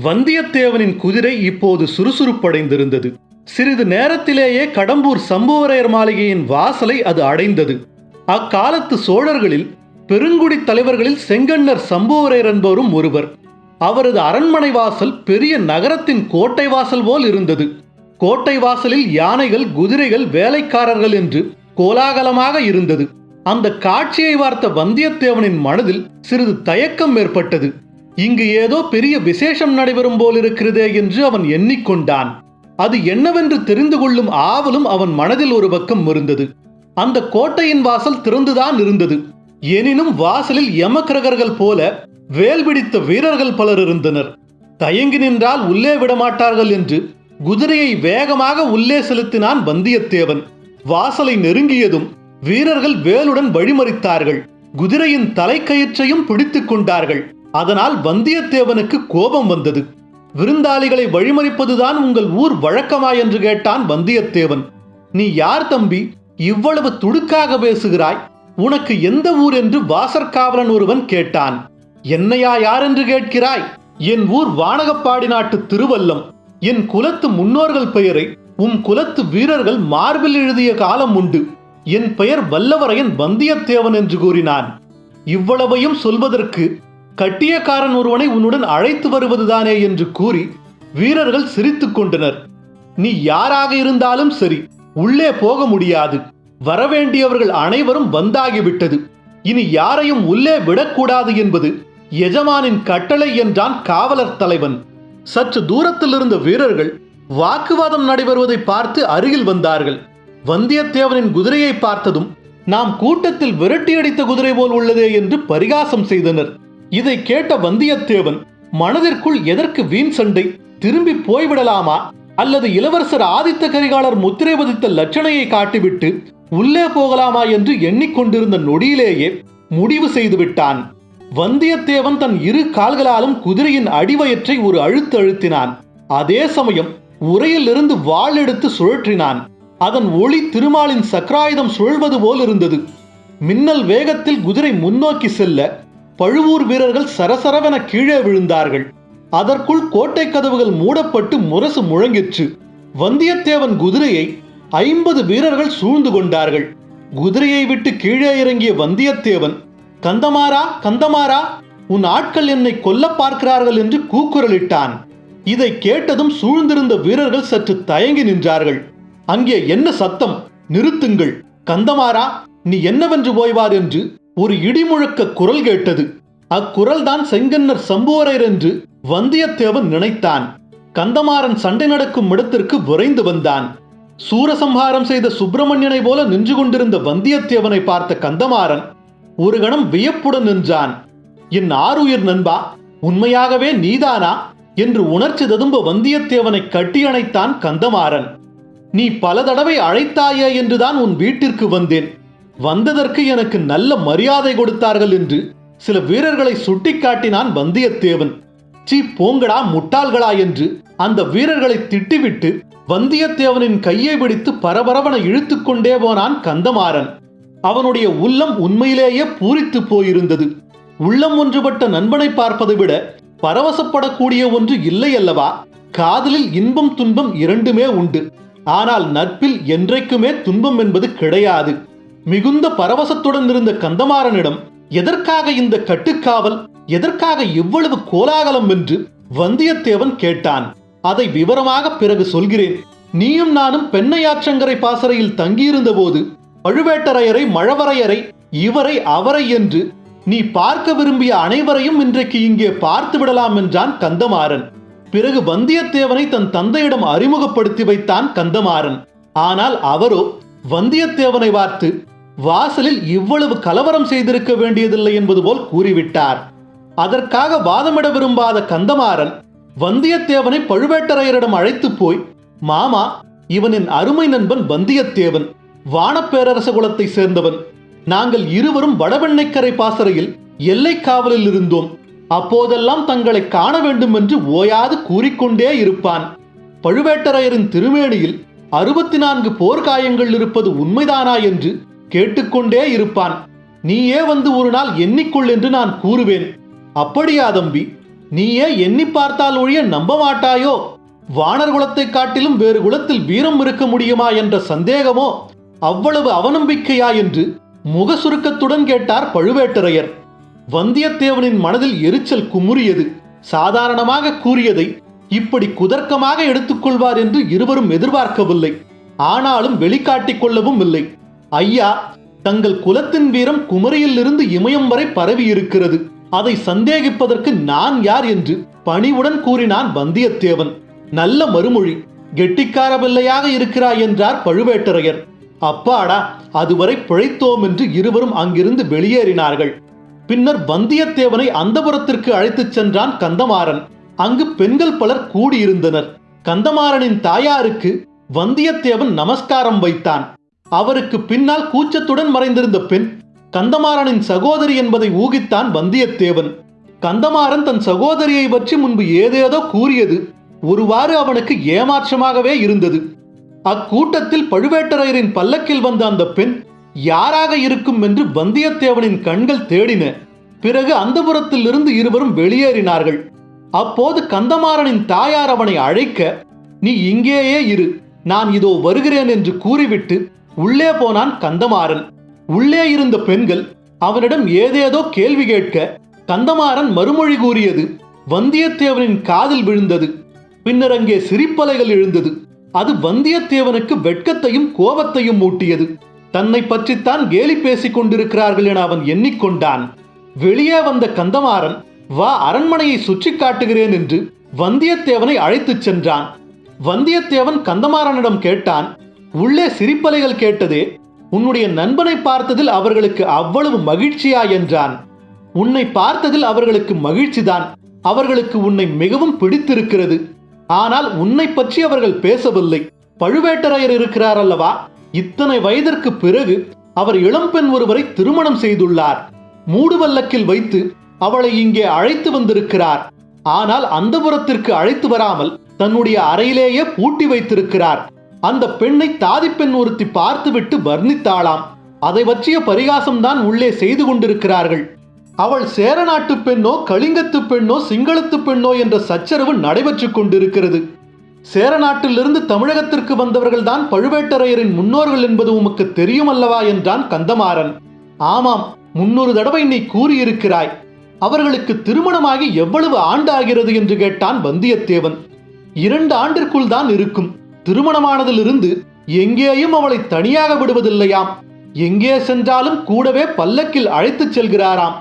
வந்தியத்தேவனின் குதிரை இப்போது சுறுசுறுப்படைந்திருந்தது. சிறிது நேரத்திலேயே கடம்பூர் சம்புவரையர் மாளிகையின் வாசலை அது அடைந்தது. அக்காலத்து சோழர்களில் பெருங்குடி தலைவர்களில் செங்கன்னர் சம்புவரையர் என்பவரும் ஒருவர். அவரது அரண்மனை வாசல் பெரிய நகரத்தின் கோட்டை வாசல் போல் இருந்தது. கோட்டை வாசலில் யானைகள் குதிரைகள் வேலைக்காரர்கள் என்று கோலாகலமாக இருந்தது. அந்த காட்சியை பார்த்த வந்தியத்தேவனின் மனதில் சிறிது தயக்கம் ஏற்பட்டது. இங்கு ஏதோ பெரிய விசேஷம் நடைபெறும் போலிருக்கிறதே என்று அவன் எண்ணிக்கொண்டான். அது என்னவென்று தெரிந்து கொள்ளும் ஆவலும் அவன் மனதில் ஒரு பக்கம் இருந்தது அந்த கோட்டையின் வாசல் திறந்துதான் இருந்தது. எனினும் வாசலில் யமக்கிரகர்கள் போல வேல் பிடித்த வீரர்கள் பலர் இருந்தனர். தயங்கி நின்றால் உள்ளே விடமாட்டார்கள் என்று குதிரையை வேகமாக உள்ளே செலுத்தினான் வந்தியத்தேவன். வாசலை நெருங்கியதும் வீரர்கள் வேலுடன் வழிமறித்தார்கள். குதிரையின் தலைக்கயிற்றையும் பிடித்துக் கொண்டார்கள். அதனால் வந்தியத்தேவனுக்கு கோபம் வந்தது. விருந்தாளிகளை வழிமறிப்பதுதான் உங்கள் ஊர் வழக்கமா என்று கேட்டான் வந்தியத்தேவன். நீ யார் தம்பி? இவ்வளவு துடுக்காக பேசுகிறாய். உனக்கு எந்த ஊர் என்று வாசற்காவலன் ஒருவன் கேட்டான். என்னையா யார் என்று கேட்கிறாய்? என் ஊர் வானகப்பாடி நாட்டு திருவல்லம். என் குலத்து முன்னோர்கள் பெயரை உம் குலத்து வீரர்கள் மார்பில் எழுதிய காலம் உண்டு. என் பெயர் வல்லவரையன் வந்தியத்தேவன் என்று கூறினான். இவ்வளவையும் சொல்வதற்கு கட்டியக்காரன் ஒருவனை உன்னுடன் அழைத்து வருவதுதானே என்று கூறி வீரர்கள் சிரித்துக் கொண்டனர். நீ யாராக இருந்தாலும் சரி உள்ளே போக முடியாது. வரவேண்டியவர்கள் அனைவரும் வந்தாகிவிட்டது. இனி யாரையும் உள்ளே விடக்கூடாது என்பது எஜமானின் கட்டளை என்றான் காவலர் தலைவன். சற்று தூரத்தில் இருந்த வீரர்கள் வாக்குவாதம் நடைபெறுவதை பார்த்து அருகில் வந்தார்கள். வந்தியத்தேவனின் குதிரையை பார்த்ததும் நாம் கூட்டத்தில் விரட்டியடித்த குதிரை போல் உள்ளதே என்று பரிகாசம் செய்தனர். இதை கேட்ட வந்தியத்தேவன் மனதிற்குள் எதற்கு வீண் சண்டை? திரும்பி போய்விடலாமா? அல்லது இளவரசர் ஆதித்த கரிகாலர் முத்திரை பதித்த லட்சணையை காட்டிவிட்டு உள்ளே போகலாமா என்று எண்ணிக்கொண்டிருந்த நொடியிலேயே முடிவு செய்து விட்டான் வந்தியத்தேவன் தன் இரு கால்களாலும் குதிரையின் அடிவயற்றை ஒரு அழுத்து அழுத்தினான். அதே சமயம் உரையிலிருந்து வாள் எடுத்து சுழற்றினான். அதன் ஒளி திருமாலின் சக்கராயுதம் சுழல்வது போல் இருந்தது. மின்னல் வேகத்தில் குதிரை முன்னோக்கி செல்ல பழுவூர் வீரர்கள் சரசரவென கீழே விழுந்தார்கள். அதற்குள் கோட்டை கதவுகள் மூடப்பட்டு முரசு முழங்கிற்று. வந்தியத்தேவன் குதிரையை ஐம்பது வீரர்கள் சூழ்ந்து கொண்டார்கள். குதிரையை விட்டு கீழே இறங்கிய வந்தியத்தேவன் கந்தமாரா கந்தமாரா உன் ஆட்கள் என்னை கொல்ல பார்க்கிறார்கள் என்று கூக்குரலிட்டான். இதை கேட்டதும் சூழ்ந்திருந்த வீரர்கள் சற்று தயங்கி நின்றார்கள். அங்கே என்ன சத்தம்? நிறுத்துங்கள். கந்தமாரா நீ என்னவென்று போய்வார் என்று ஒரு இடிமுழக்க குரல் கேட்டது. அக்குரல் தான் செங்கன்னர் சம்புவரையர் என்று வந்தியத்தேவன் நினைத்தான். கந்தமாறன் சண்டை நடக்கும் இடத்திற்கு விரைந்து வந்தான். சூரசம்ஹாரம் செய்த சுப்பிரமணியனை போல நின்று கொண்டிருந்த வந்தியத்தேவனை பார்த்த கந்தமாறன் ஒரு கணம் வியப்புடன் நின்றான். என் ஆருயிர் நண்பா உண்மையாகவே நீதானா? என்று உணர்ச்சி ததும்ப வந்தியத்தேவனை கட்டியணைத்தான் கந்தமாறன். நீ பல தடவை அழைத்தாயே என்றுதான் உன் வீட்டிற்கு வந்தேன். வந்ததற்கு எனக்கு நல்ல மரியாதை கொடுத்தார்கள் என்று சில வீரர்களை சுட்டிக்காட்டினான் வந்தியத்தேவன். சீ போங்கடா முட்டாள்களா என்று அந்த வீரர்களை திட்டிவிட்டு வந்தியத்தேவனின் கையை பிடித்து பரபரவன இழுத்து கொண்டே போனான் கந்தமாறன். அவனுடைய உள்ளம் உண்மையிலேயே பூரித்து போயிருந்தது. உள்ளம் ஒன்றுபட்ட நண்பனை பார்ப்பதை விட பரவசப்படக்கூடிய ஒன்று இல்லை அல்லவா? காதலில் இன்பம் துன்பம் இரண்டுமே உண்டு. ஆனால் நட்பில் என்றைக்குமே துன்பம் என்பது கிடையாது. மிகுந்த பரவசத்துடன் இருந்த கந்தமாறனிடம் எதற்காக இந்த கட்டுக்காவல்? எதற்காக இவ்வளவு கோலாகலம்? என்று வந்தியத்தேவன் கேட்டான். அதை விவரமாக பிறகு சொல்கிறேன். நீயும் நானும் பெண்ணையாற்றங்கரை பாசறையில் தங்கியிருந்த போது பழுவேட்டரையரை மழவரையரை இவரை அவரை என்று நீ பார்க்க விரும்பிய அனைவரையும் இன்றைக்கு இங்கே பார்த்து விடலாம் என்றான் கந்தமாறன். பிறகு வந்தியத்தேவனை தன் தந்தையிடம் அறிமுகப்படுத்தி வைத்தான் கந்தமாறன். ஆனால் அவரோ வந்தியத்தேவனை பார்த்து வாசலில் இவ்வளவு கலவரம் செய்திருக்க வேண்டியதில்லை என்பது போல் கூறிவிட்டார். அதற்காக வாதமிட விரும்பாத கந்தமாறன் வந்தியத்தேவனை பழுவேட்டரையரிடம் அழைத்து போய் மாமா இவனின் அருமை நண்பன் வந்தியத்தேவன் வானப்பேரரச குலத்தை சேர்ந்தவன். நாங்கள் இருவரும் வடவெண்ணைக்கரை பாசறையில் எல்லை காவலில் இருந்தோம். அப்போதெல்லாம் தங்களை காண வேண்டும் என்று ஓயாது கூறிக்கொண்டே இருப்பான். பழுவேட்டரையரின் திருமேனியில் அறுபத்தி நான்கு போர்க்காயங்கள் இருப்பது உண்மைதானா? என்று கேட்டுக்கொண்டே இருப்பான். நீயே வந்து ஒரு நாள் எண்ணிக்கொள் என்று நான் கூறுவேன். அப்படியா தம்பி நீயே எண்ணி பார்த்தால் ஒழிய நம்ப மாட்டாயோ? வானர் குலத்தை காட்டிலும் வேறு குலத்தில் வீரம் இருக்க முடியுமா என்ற சந்தேகமோ? அவ்வளவு அவநம்பிக்கையா என்று முக சுருக்கத்துடன் கேட்டார் பழுவேட்டரையர். வந்தியத்தேவனின் மனதில் எரிச்சல் குமுறியது. சாதாரணமாக கூறியதை இப்படி குதர்க்கமாக எடுத்துக்கொள்வார் என்று இருவரும் எதிர்பார்க்கவில்லை. ஆனாலும் வெளிக்காட்டிக் கொள்ளவும் இல்லை. ஐயா தங்கள் குலத்தின் வீரம் குமரியிலிருந்து இமயம் வரை பரவி இருக்கிறது. அதை சந்தேகிப்பதற்கு நான் யார் என்று பணிவுடன் கூறினான் வந்தியத்தேவன். நல்ல மறுமொழி கெட்டிக்கார பிள்ளையாக இருக்கிறாய் என்றார் பழுவேட்டரையர். அப்பாடா அதுவரை பிழைத்தோம் என்று இருவரும் அங்கிருந்து வெளியேறினார்கள். பின்னர் வந்தியத்தேவனை அந்தபுரத்திற்கு அழைத்துச் சென்றான் கந்தமாறன். அங்கு பெண்கள் பலர் கூடியிருந்தனர். கந்தமாறனின் தாயாருக்கு வந்தியத்தேவன் நமஸ்காரம் வைத்தான். அவருக்கு பின்னால் கூச்சத்துடன் மறைந்திருந்த பெண் கந்தமாறனின் சகோதரி என்பதை ஊகித்தான் வந்தியத்தேவன். கந்தமாறன் தன் சகோதரியை பற்றி முன்பு ஏதேதோ கூறியது ஒருவாறு அவனுக்கு ஏமாற்றமாகவே இருந்தது. அக்கூட்டத்தில் பழுவேட்டரையரின் பல்லக்கில் வந்த அந்த பெண் யாராக இருக்கும் என்று வந்தியத்தேவனின் கண்கள் தேடின. பிறகு அந்தபுரத்தில் இருந்து இருவரும் வெளியேறினார்கள். அப்போது கந்தமாறனின் தாயார் அவனை அழைக்க நீ இங்கேயே இரு. நான் இதோ வருகிறேன் என்று கூறிவிட்டு உள்ளே போனான் கந்தமாறன். உள்ளே இருந்த பெண்கள் அவனிடம் ஏதேதோ கேள்வி கேட்க கந்தமாறன் மறுமொழி கூறியது வந்தியத்தேவனின் காதில் விழுந்தது பின்னர் அங்கே சிரிப்பலைகள் எழுந்தது. அது வந்தியத்தேவனுக்கு வெட்கத்தையும் கோபத்தையும் மூட்டியது தன்னை பற்றித்தான் கேலி பேசிக் கொண்டிருக்கிறார்கள் என அவன் எண்ணிக்கொண்டான். வெளியே வந்த கந்தமாறன் வா அரண்மனையை சுற்றி காட்டுகிறேன் என்று வந்தியத்தேவனை அழைத்துச் சென்றான். வந்தியத்தேவன் கந்தமாறனிடம் கேட்டான் உள்ளே சிரிப்பலைகள் கேட்டதே உன்னுடைய நண்பனை பார்த்ததில் அவர்களுக்கு அவ்வளவு மகிழ்ச்சியா? என்றான். உன்னை பார்த்ததில் அவர்களுக்கு மகிழ்ச்சிதான். அவர்களுக்கு உன்னை மிகவும் பிடித்திருக்கிறது. ஆனால் உன்னை பற்றி அவர்கள் பேசவில்லை. பழுவேட்டரையர் இருக்கிறார் அல்லவா? இத்தனை வயதிற்கு பிறகு அவர் இளம்பெண் ஒருவரை திருமணம் செய்துள்ளார். மூடுவல்லக்கில் வைத்து அவளை இங்கே அழைத்து வந்திருக்கிறார். ஆனால் அந்தபுரத்திற்கு அழைத்து வராமல் தன்னுடைய அறையிலேயே பூட்டி வைத்திருக்கிறார். அந்த பெண்ணை தாதிப்பெண் ஒருத்தி பார்த்துவிட்டு வர்ணித்தாளாம். அதை பற்றிய பரிகாசம்தான் உள்ளே செய்து கொண்டிருக்கிறார்கள். அவள் சேர நாட்டு பெண்ணோ கலிங்கத்து பெண்ணோ சிங்களத்து பெண்ணோ என்ற சச்சரவு நடைபெற்று கொண்டிருக்கிறது. சேர நாட்டிலிருந்து தமிழகத்திற்கு வந்தவர்கள்தான் பழுவேட்டரையரின் முன்னோர்கள் என்பது உமக்கு தெரியும் அல்லவா என்றான் கந்தமாறன். ஆமாம் முன்னொரு தடவை நீ கூறியிருக்கிறாய். அவர்களுக்கு திருமணமாகி எவ்வளவு ஆண்டு ஆகிறது என்று கேட்டான் வந்தியத்தேவன். இரண்டு ஆண்டிற்குள் தான் இருக்கும். திருமணமானதிலிருந்து எங்கேயும் அவளை தனியாக விடுவதில்லையாம். எங்கே சென்றாலும் கூடவே பல்லக்கில் அழைத்துச் செல்கிறாராம்.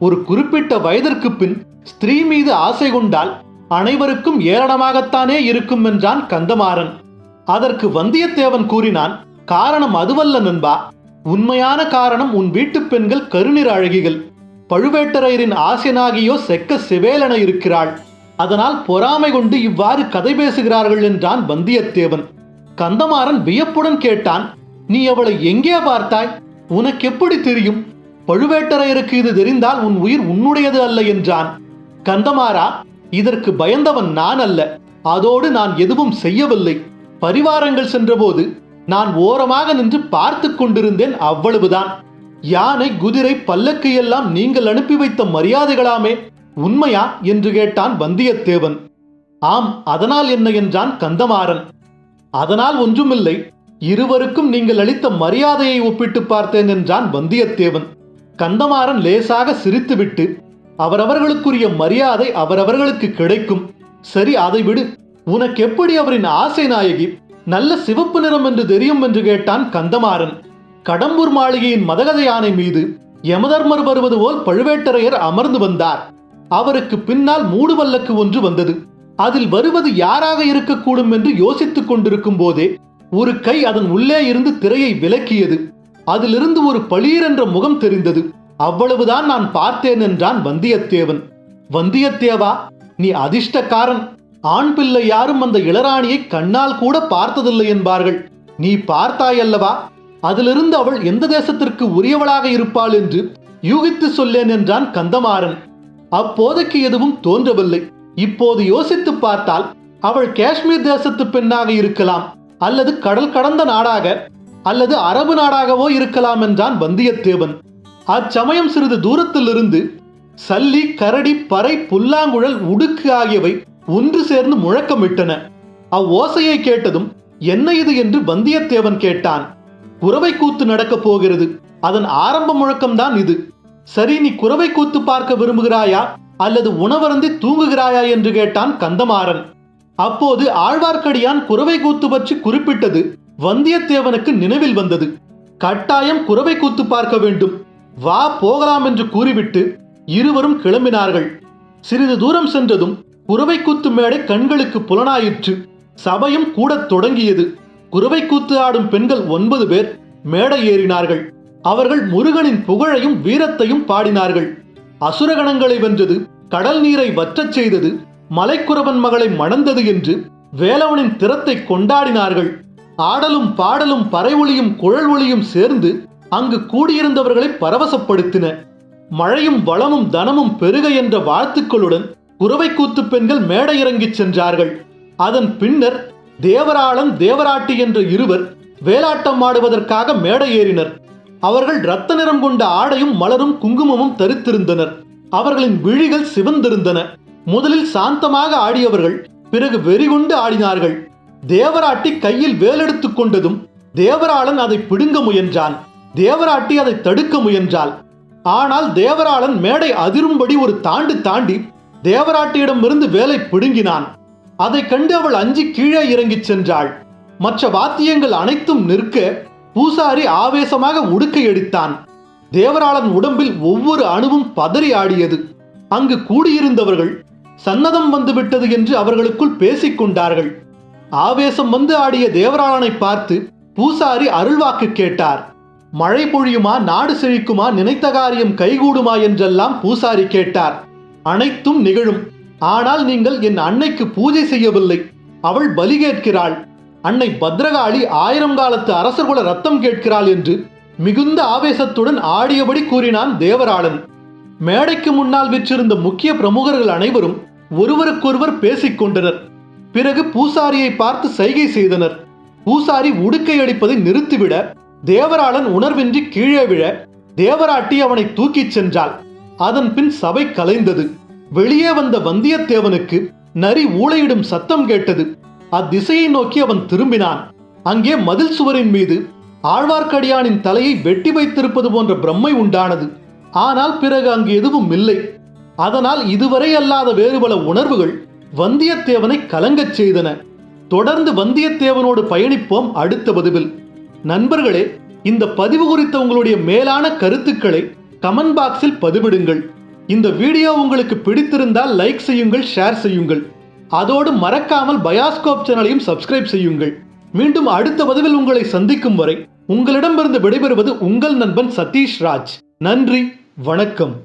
ஒரு குறிப்பிட்ட வயதிற்கு பின் ஸ்திரீ மீது ஆசை கொண்டால் அனைவருக்கும் ஏளனமாகத்தானே இருக்கும் என்றான் கந்தமாறன். அதற்கு வந்தியத்தேவன் கூறினான் காரணம் அதுவல்ல நண்பா. உண்மையான காரணம் உன் வீட்டுப் பெண்கள் கருநிற அழகிகள். பழுவேட்டரையரின் ஆசியனாகியோ செக்க செவேலென இருக்கிறாள். அதனால் பொறாமை கொண்டு இவ்வாறு கதை பேசுகிறார்கள் என்றான் வந்தியத்தேவன். கந்தமாறன் வியப்புடன் கேட்டான் நீ அவளை எங்கே பார்த்தாய்? உனக்கு எப்படி தெரியும்? பழுவேட்டரையருக்கு இது தெரிந்தால் உன் உயிர் உன்னுடையது அல்ல என்றான். கந்தமாறா இதற்கு பயந்தவன் நான் அல்ல. அதோடு நான் எதுவும் செய்யவில்லை. பரிவாரங்கள் சென்றபோது நான் ஓரமாக நின்று பார்த்து கொண்டிருந்தேன் அவ்வளவுதான். யானை குதிரை பல்லக்கு எல்லாம் நீங்கள் அனுப்பி வைத்த மரியாதைகளாமே. உண்மையா என்று கேட்டான் வந்தியத்தேவன். ஆம் அதனால் என்ன என்றான் கந்தமாறன். அதனால் ஒன்றுமில்லை இருவருக்கும் நீங்கள் அளித்த மரியாதையை ஒப்பிட்டு பார்த்தேன் என்றான் வந்தியத்தேவன். கந்தமாறன் லேசாக சிரித்துவிட்டு அவரவர்களுக்குரிய மரியாதை அவரவர்களுக்கு கிடைக்கும். சரி அதை விடு. உனக்கு எப்படி அவரின் ஆசை நாயகி? நல்ல சிவப்பு நிறம் என்று தெரியும் என்று கேட்டான் கந்தமாறன். கடம்பூர் மாளிகையின் மதகத யானை மீது யமதர்மர் வருவது போல் பழுவேட்டரையர் அமர்ந்து வந்தார். அவருக்கு பின்னால் மூடுவல்லக்கு ஒன்று வந்தது. அதில் வருவது யாராக இருக்கக்கூடும் என்று யோசித்துக் கொண்டிருக்கும் போதே ஒரு கை அதன் உள்ளே இருந்து திரையை விலக்கியது. அதிலிருந்து ஒரு பளீர் என்ற முகம் தெரிந்தது. அவ்வளவுதான் நான் பார்த்தேன் என்றான் வந்தியத்தேவன். வந்தியத்தேவா நீ அதிர்ஷ்டக்காரன். ஆண் பிள்ளை யாரும் அந்த இளராணியை கண்ணால் கூட பார்த்ததில்லை என்பார்கள். நீ பார்த்தாயல்லவா? அதிலிருந்து அவள் எந்த தேசத்திற்கு உரியவளாக இருப்பாள் என்று யூகித்து சொல்லேன் என்றான் கந்தமாறன். அப்போதைக்கு எதுவும் தோன்றவில்லை. இப்போது யோசித்து பார்த்தால் அவள் காஷ்மீர் தேசத்து பெண்ணாக இருக்கலாம் அல்லது கடல் கடந்த நாடாக அல்லது அரபு நாடாகவோ இருக்கலாம் என்றான் வந்தியத்தேவன். அச்சமயம் சிறிது தூரத்திலிருந்து சல்லி கரடி பறை புல்லாங்குழல் உடுக்கு ஆகியவை ஒன்று சேர்ந்து முழக்கமிட்டன. அவ்வோசையை கேட்டதும் என்ன இது? என்று வந்தியத்தேவன் கேட்டான். குறவை கூத்து நடக்கப் போகிறது. அதன் ஆரம்ப முழக்கம்தான் இது. சரி நீ குறவை கூத்து பார்க்க விரும்புகிறாயா? அல்லது உணவருந்தி தூங்குகிறாயா என்று கேட்டான் கந்தமாறன். அப்போது ஆழ்வார்க்கடியான் குறவை கூத்து பற்றி குறிப்பிட்டது வந்தியத்தேவனுக்கு நினைவில் வந்தது. கட்டாயம் குறவை கூத்து பார்க்க வேண்டும். வா போகலாம் என்று கூறிவிட்டு இருவரும் கிளம்பினார்கள். சிறிது தூரம் சென்றதும் குறவை கூத்து மேடை கண்களுக்கு புலனாயிற்று. சபையும் கூடத் தொடங்கியது. குறவை கூத்து ஆடும் பெண்கள் ஒன்பது பேர் மேடை ஏறினார்கள். அவர்கள் முருகனின் புகழையும் வீரத்தையும் பாடினார்கள். அசுரகணங்களை வென்றது கடல் நீரை வற்றச் செய்தது மலைக்குறவன் மகளை மணந்தது என்று வேலவனின் திறத்தை கொண்டாடினார்கள். ஆடலும் பாடலும் பறை ஒளியும் குழல் ஒளியும் சேர்ந்து அங்கு கூடியிருந்தவர்களை பரவசப்படுத்தின. மழையும் வளமும் தனமும் பெருக என்ற வாழ்த்துக்களுடன் குறவை கூத்து பெண்கள் மேடை இறங்கிச் சென்றார்கள். அதன் பின்னர் தேவராளன் தேவராட்டி என்ற இருவர் வேலாட்டம் ஆடுவதற்காக மேடை ஏறினர். அவர்கள் இரத்த நிறம் கொண்ட ஆடையும் மலரும் குங்குமமும் தரித்திருந்தனர். அவர்களின் விழிகள் சிவந்திருந்தன. முதலில் சாந்தமாக ஆடியவர்கள் பிறகு வெறிகொண்டு ஆடினார்கள். தேவராட்டி கையில் வேலெடுத்துக் கொண்டதும் தேவராளன் அதை பிடுங்க முயன்றான். தேவராட்டி அதை தடுக்க முயன்றாள். ஆனால் தேவராளன் மேடை அதிரும்படி ஒரு தாண்டு தாண்டி தேவராட்டியிடமிருந்து வேலை பிடுங்கினான். அதை கண்டு அவள் அஞ்சி கீழே இறங்கிச் சென்றாள். மற்ற வாத்தியங்கள் அனைத்தும் நிற்க பூசாரி ஆவேசமாக உடுக்கை எடுத்தான். தேவராளன் உடம்பில் ஒவ்வொரு அணுவும் பதறி ஆடியது. அங்கு கூடியிருந்தவர்கள் சன்னதம் வந்துவிட்டது என்று அவர்களுக்குள் பேசிக் கொண்டார்கள். ஆவேசம் வந்து ஆடிய தேவராளனை பார்த்து பூசாரி அருள்வாக்கு கேட்டார். மழை பொழியுமா நாடு செழிக்குமா நினைத்த காரியம் கைகூடுமா என்றெல்லாம் பூசாரி கேட்டார். அனைத்தும் நிகழும். ஆனால் நீங்கள் என் அன்னைக்கு பூஜை செய்யவில்லை. அவள் பலி கேட்கிறாள். அன்னை பத்ரகாளி ஆயிரம் காலத்து அரசர்குல ரத்தம் கேட்கிறாள் என்று மிகுந்த ஆவேசத்துடன் ஆடியபடி கூறினான் தேவராளன். மேடைக்கு முன்னால் விற்றிருந்த முக்கிய பிரமுகர்கள் அனைவரும் ஒருவருக்கொருவர் பேசிக் கொண்டனர். பிறகு பூசாரியை பார்த்து சைகை செய்தனர். பூசாரி உடுக்கை அடிப்பதை நிறுத்திவிட தேவராளன் உணர்வின்றி கீழே விழ தேவராட்டி அவனை தூக்கிச் சென்றாள். அதன் பின் சபை கலைந்தது. வெளியே வந்த வந்தியத்தேவனுக்கு நரி ஊளையிடும் சத்தம் கேட்டது. அத்திசையை நோக்கி அவன் திரும்பினான். அங்கே மதில் சுவரின் மீது ஆழ்வார்க்கடியானின் தலையை வெட்டி வைத்திருப்பது போன்ற பிரம்மை உண்டானது. ஆனால் பிறகு அங்கு எதுவும் இல்லை. அதனால் இதுவரை அல்லாத வேறு பல உணர்வுகள் வந்தியத்தேவனை கலங்கச் செய்தன. தொடர்ந்து வந்தியத்தேவனோடு பயணிப்போம் அடுத்த பதிவில். நண்பர்களே இந்த பதிவு குறித்த உங்களுடைய மேலான கருத்துக்களை கமெண்ட் பாக்ஸில் பதிவிடுங்கள். இந்த வீடியோ உங்களுக்கு பிடித்திருந்தால் லைக் செய்யுங்கள் ஷேர் செய்யுங்கள். அதோடு மறக்காமல் பயாஸ்கோப் சேனலையும் சப்ஸ்கிரைப் செய்யுங்கள். மீண்டும் அடுத்த பதிவில் உங்களை சந்திக்கும் வரை உங்களிடமிருந்து விடைபெறுவது உங்கள் நண்பன் சதீஷ் ராஜ். நன்றி வணக்கம்.